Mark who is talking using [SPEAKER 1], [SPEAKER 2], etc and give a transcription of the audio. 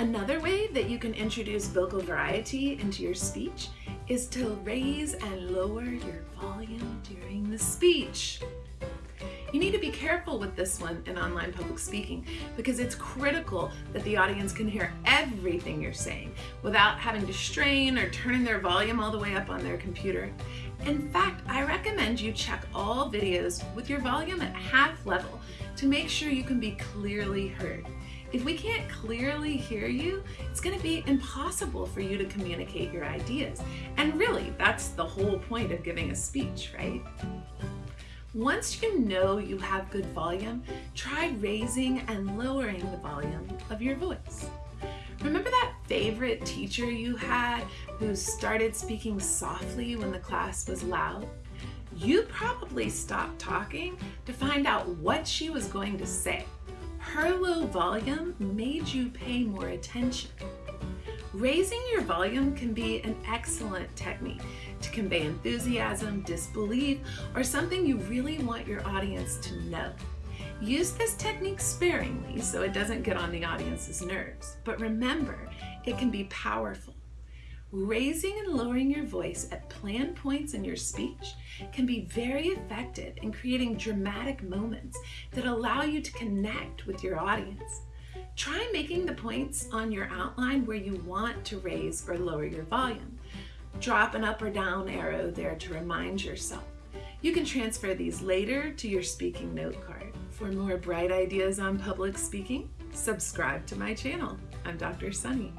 [SPEAKER 1] Another way that you can introduce vocal variety into your speech is to raise and lower your volume during the speech. You need to be careful with this one in online public speaking because it's critical that the audience can hear everything you're saying without having to strain or turning their volume all the way up on their computer. In fact, I recommend you check all videos with your volume at half level to make sure you can be clearly heard. If we can't clearly hear you, it's going to be impossible for you to communicate your ideas. And really, that's the whole point of giving a speech, right? Once you know you have good volume, try raising and lowering the volume of your voice. Remember that favorite teacher you had who started speaking softly when the class was loud? You probably stopped talking to find out what she was going to say. Her low volume made you pay more attention. Raising your volume can be an excellent technique to convey enthusiasm, disbelief, or something you really want your audience to know. Use this technique sparingly so it doesn't get on the audience's nerves, but remember, it can be powerful. Raising and lowering your voice at planned points in your speech can be very effective in creating dramatic moments that allow you to connect with your audience. Try making the points on your outline where you want to raise or lower your volume. Drop an up or down arrow there to remind yourself. You can transfer these later to your speaking note card. For more bright ideas on public speaking, subscribe to my channel. I'm Dr. Sunny.